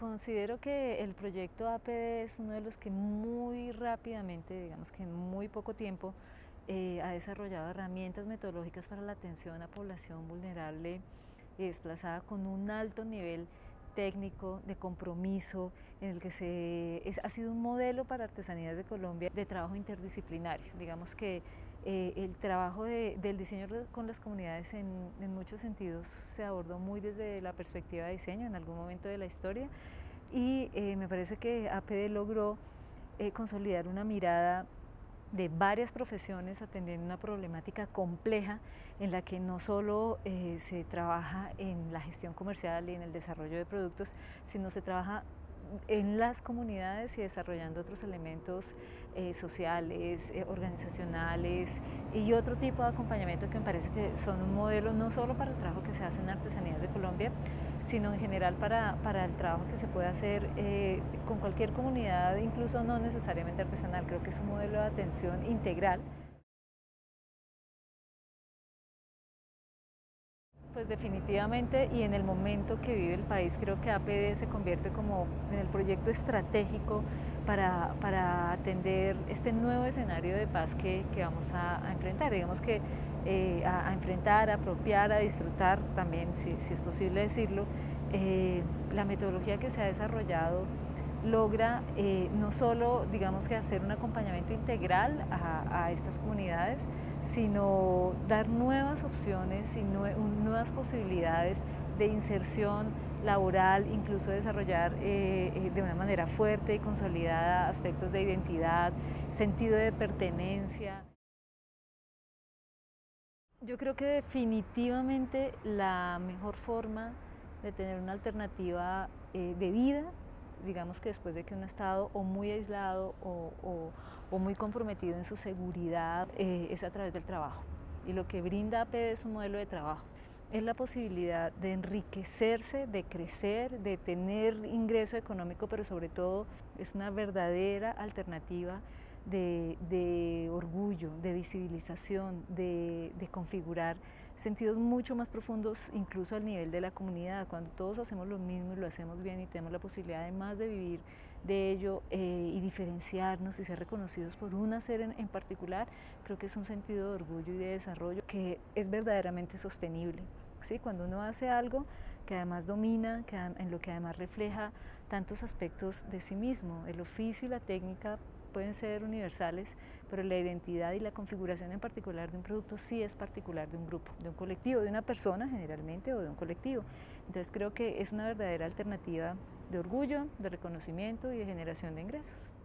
Considero que el proyecto APD es uno de los que muy rápidamente, digamos que en muy poco tiempo, eh, ha desarrollado herramientas metodológicas para la atención a población vulnerable y desplazada con un alto nivel técnico, de compromiso, en el que se, ha sido un modelo para Artesanías de Colombia de trabajo interdisciplinario. Digamos que eh, el trabajo del diseño con las comunidades en, muchos sentidos se abordó muy desde la perspectiva de diseño en algún momento de la historia. Y eh, me parece que APD logró eh, consolidar una mirada de varias profesiones atendiendo una problemática compleja en la que no solo se trabaja en la gestión comercial y en el desarrollo de productos, sino se trabaja en las comunidades y desarrollando otros elementos eh, sociales, eh, organizacionales y otro tipo de acompañamiento que me parece que son un modelo no solo para el trabajo que se hace en Artesanías de Colombia, sino en general para, para el trabajo que se puede hacer eh, con cualquier comunidad, incluso no necesariamente artesanal. Creo que es un modelo de atención integral. Pues definitivamente y en el momento que vive el país creo que APD se convierte como en el proyecto estratégico para, para atender este nuevo escenario de paz que, que vamos a, enfrentar. Digamos que eh, a, enfrentar, a apropiar, a disfrutar también, si, si es posible decirlo, eh, la metodología que se ha desarrollado logra eh, no solo digamos que hacer un acompañamiento integral a, estas comunidades, sino dar nuevas opciones y nuevas posibilidades de inserción laboral, incluso desarrollar eh, eh, de una manera fuerte y consolidada aspectos de identidad, sentido de pertenencia. Yo creo que definitivamente la mejor forma de tener una alternativa de vida digamos que después de que uno ha estado o muy aislado o, muy comprometido en su seguridad, eh, es a través del trabajo. Y lo que brinda APD es un modelo de trabajo. Es la posibilidad de enriquecerse, de crecer, de tener ingreso económico, pero sobre todo es una verdadera alternativa de, orgullo, de visibilización, de, configurar sentidos mucho más profundos incluso al nivel de la comunidad. Cuando todos hacemos lo mismo y lo hacemos bien y tenemos la posibilidad además de vivir de ello eh, y diferenciarnos y ser reconocidos por un hacer en, particular, creo que es un sentido de orgullo y de desarrollo que es verdaderamente sostenible. ¿sí? Cuando uno hace algo que además domina, que, en lo que además refleja tantos aspectos de sí mismo, el oficio y la técnica pueden ser universales, pero la identidad y la configuración en particular de un producto sí es particular de un grupo, de un colectivo, de una persona generalmente o de un colectivo. Entonces creo que es una verdadera alternativa de orgullo, de reconocimiento y de generación de ingresos.